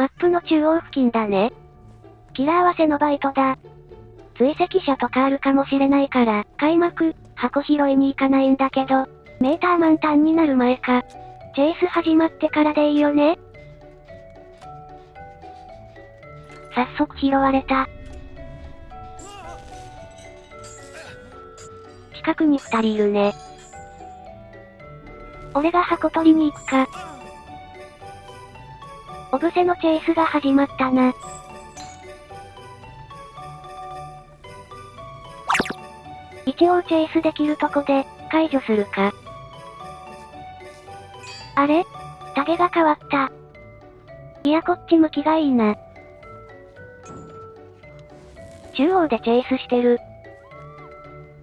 マップの中央付近だね。キラー合わせのバイトだ。追跡者とかあるかもしれないから、開幕、箱拾いに行かないんだけど、メーター満タンになる前か。チェイス始まってからでいいよね早速拾われた。近くに二人いるね。俺が箱取りに行くか。オブセのチェイスが始まったな。一応チェイスできるとこで、解除するか。あれ？タゲが変わった。いやこっち向きがいいな。中央でチェイスしてる。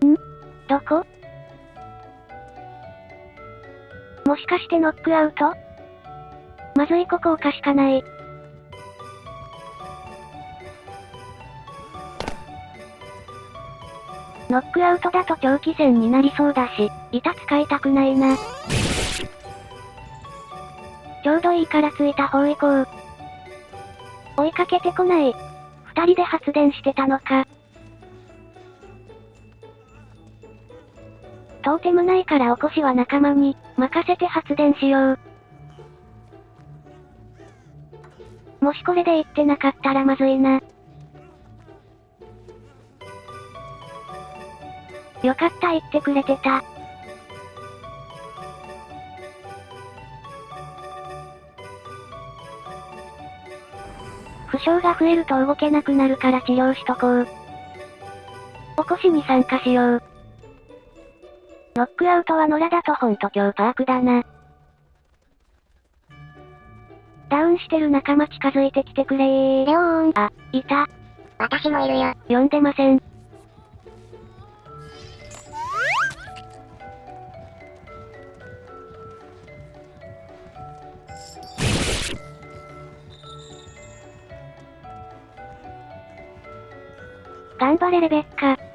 ん？どこ？もしかしてノックアウト？まずいここおかしかない。ノックアウトだと長期戦になりそうだし、板使いたくないな。ちょうどいいからついた方行こう。追いかけてこない。二人で発電してたのか。トーテムないからおこしは仲間に、任せて発電しよう。もしこれで言ってなかったらまずいな。よかった言ってくれてた。負傷が増えると動けなくなるから治療しとこう。起こしに参加しよう。ノックアウトは野良だとほんと今日パークだな。ダウンしてる仲間近づいてきてくれー。レオーン。あ、いた。私もいるよ。呼んでません。頑張れレベッカ。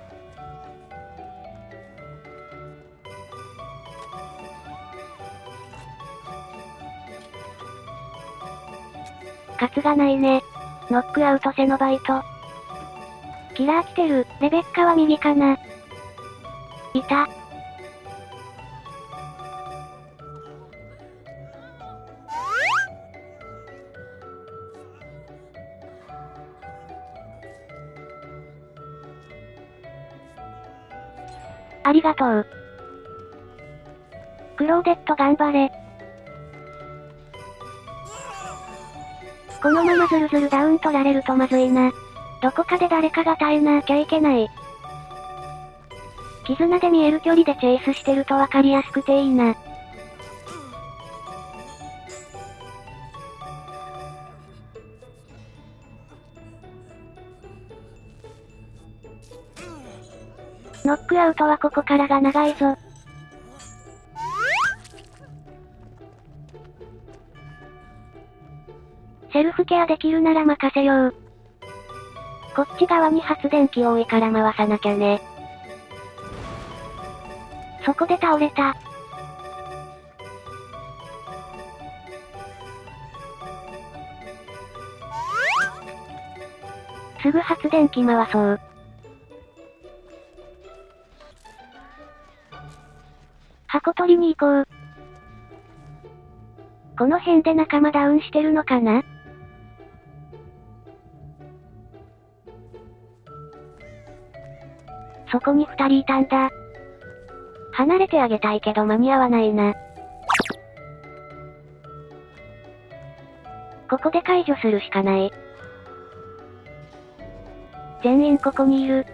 勝つがないね。ノックアウトセノバイト。キラー来てる。レベッカは右かな。いた。ありがとう。クローデット頑張れ。このままズルズルダウン取られるとまずいな。どこかで誰かが耐えなきゃいけない。絆で見える距離でチェイスしてるとわかりやすくていいな。ノックアウトはここからが長いぞ。ケアできるなら任せよう。こっち側に発電機多いから回さなきゃね。そこで倒れた。すぐ発電機回そう。箱取りに行こう。この辺で仲間ダウンしてるのかな？そこに二人いたんだ。離れてあげたいけど間に合わないな。ここで解除するしかない。全員ここにいる。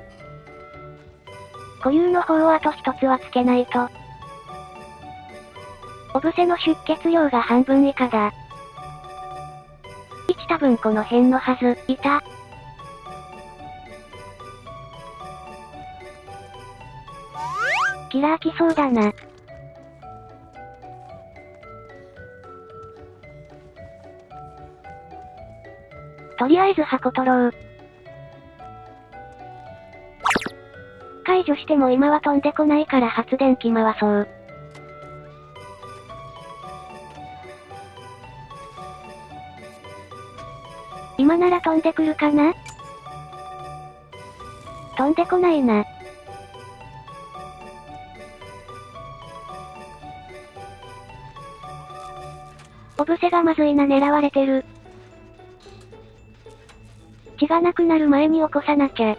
固有の方をあと一つはつけないと。オブセの出血量が半分以下だ。1多分この辺のはず、いた。キラー来そうだな。とりあえず箱取ろう。解除しても今は飛んでこないから発電機回そう。今なら飛んでくるかな？飛んでこないな。ブセがまずいな狙われてる。血がなくなる前に起こさなきゃ。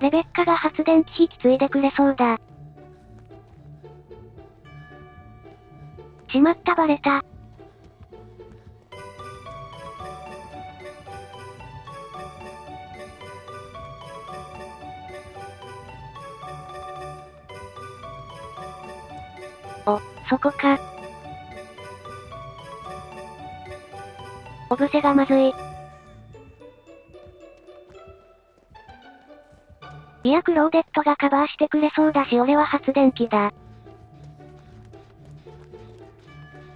レベッカが発電機引き継いでくれそうだ。しまったバレた。お、そこか。オブセがまずい。いやクローデットがカバーしてくれそうだし俺は発電機だ。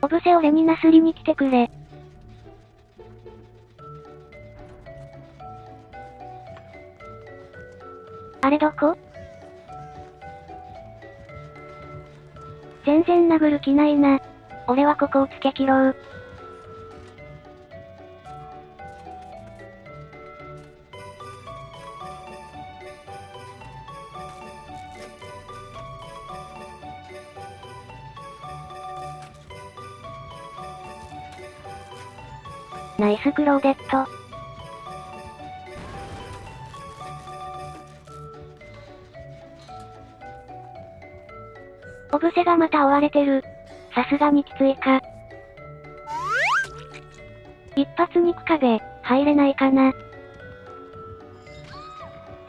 オブセ俺になすりに来てくれ。あれどこ？全然殴る気ないな。俺はここをつけ切ろう。ナイスクローデット。オブセがまた追われてる。さすがにきついか。一発肉壁、入れないかな。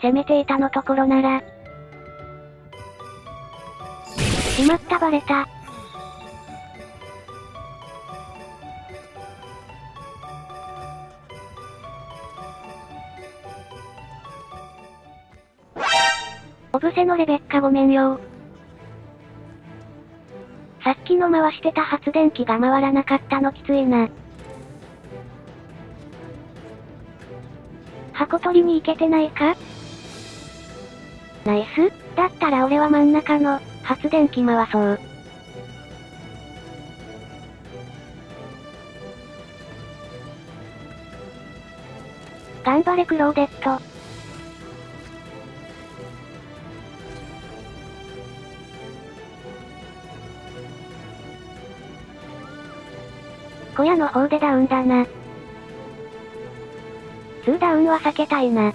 攻めていたのところなら。しまったバレた。オブセのレベッカごめんよさっきの回してた発電機が回らなかったのきついな。箱取りに行けてないか？ナイスだったら俺は真ん中の発電機回そう。頑張れクローデット。小屋の方でダウンだな。2ダウンは避けたいな。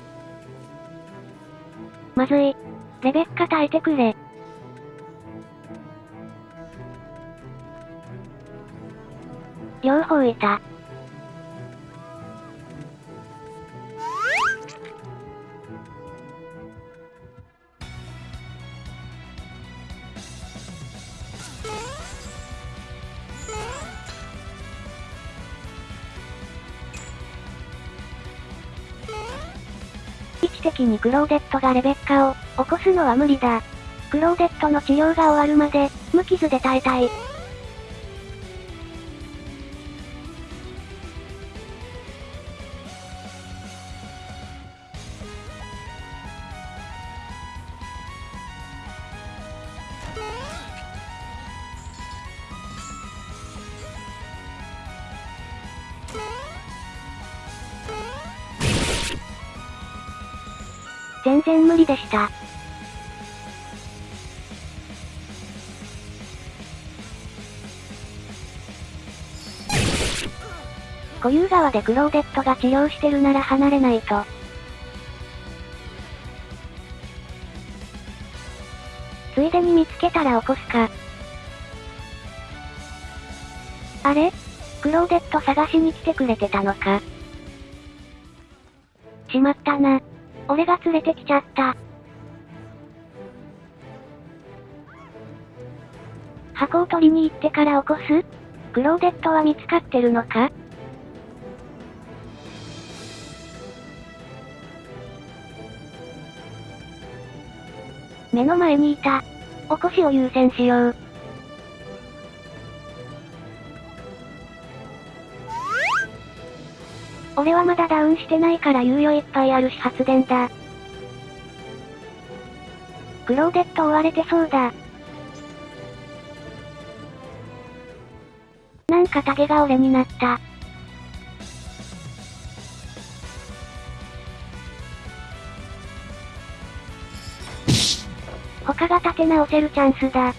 まずい。レベッカ耐えてくれ。両方いた。的にクローデットがレベッカを起こすのは無理だ。クローデットの治療が終わるまで、無傷で耐えたい。然無理でした。固有川でクローデットが治療してるなら離れないと。ついでに見つけたら起こすか。あれ？クローデット探しに来てくれてたのか。しまったな。俺が連れてきちゃった。箱を取りに行ってから起こす？クローデットは見つかってるのか？目の前にいた。起こしを優先しよう。これはまだダウンしてないから猶予いっぱいあるし発電だ。クローデット追われてそうだ。なんか竹が俺になった。他が立て直せるチャンスだ。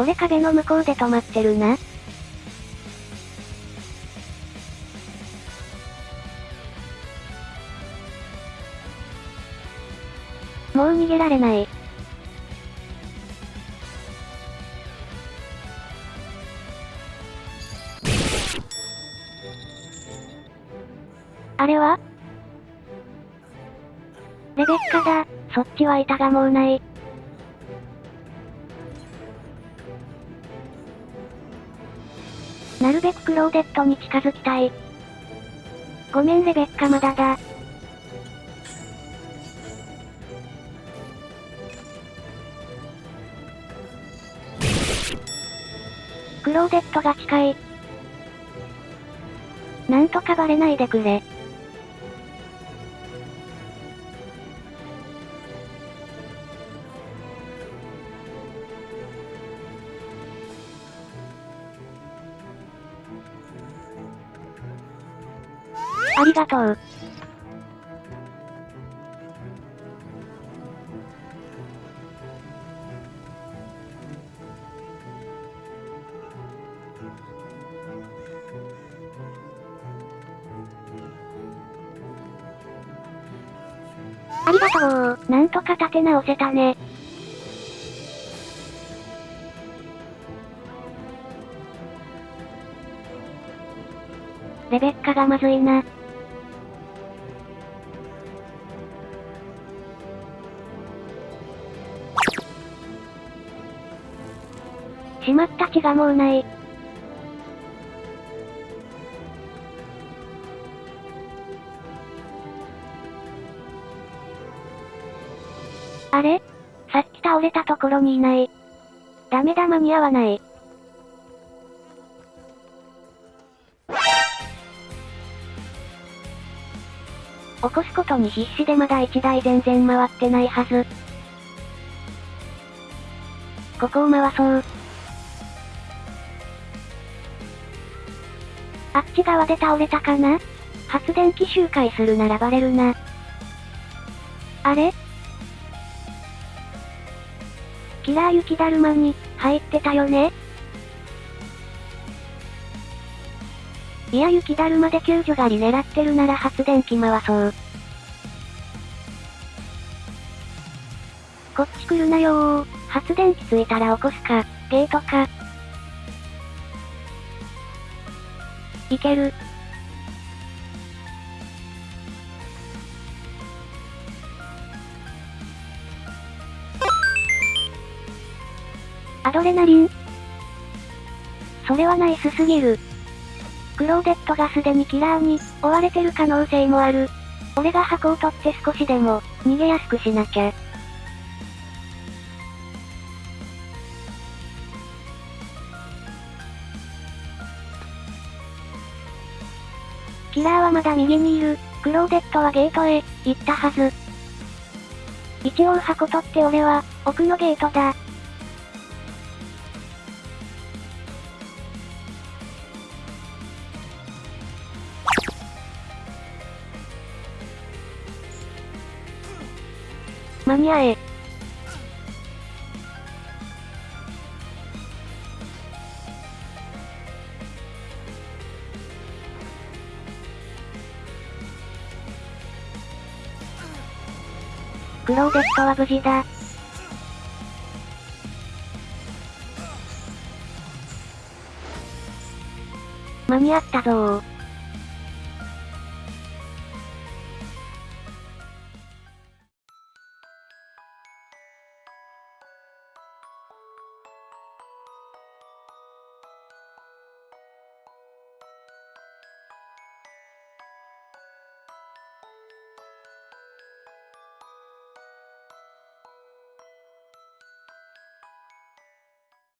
これ壁の向こうで止まってるな。もう逃げられない。あれは？レベッカだ。そっちは板がもうない。るべくクローデットに近づきたい。ごめんレベッカまだだ。クローデットが近い。なんとかバレないでくれ。りがとう。ありがとう。なんとか立て直せたね。レベッカがまずいな。しまった血がもうない。あれ？さっき倒れたところにいない。ダメだ間に合わない。起こすことに必死でまだ1台全然回ってないはず。ここを回そう。あっち側で倒れたかな？発電機周回するならバレるな。あれ？キラー雪だるまに、入ってたよね？いや雪だるまで救助狩り狙ってるなら発電機回そう。こっち来るなよー。発電機ついたら起こすか、ゲートか。いける。アドレナリンそれはナイスすぎる。クローデットがすでにキラーに追われてる可能性もある。俺が箱を取って少しでも逃げやすくしなきゃ。キラーはまだ右にいる。クローデットはゲートへ行ったはず。一応箱取って俺は奥のゲートだ。間に合え。ローデットは無事だ。間に合ったぞー。